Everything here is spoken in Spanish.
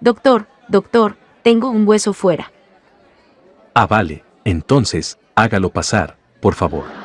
Doctor, doctor, tengo un hueso fuera. Ah, vale, entonces, hágalo pasar, por favor.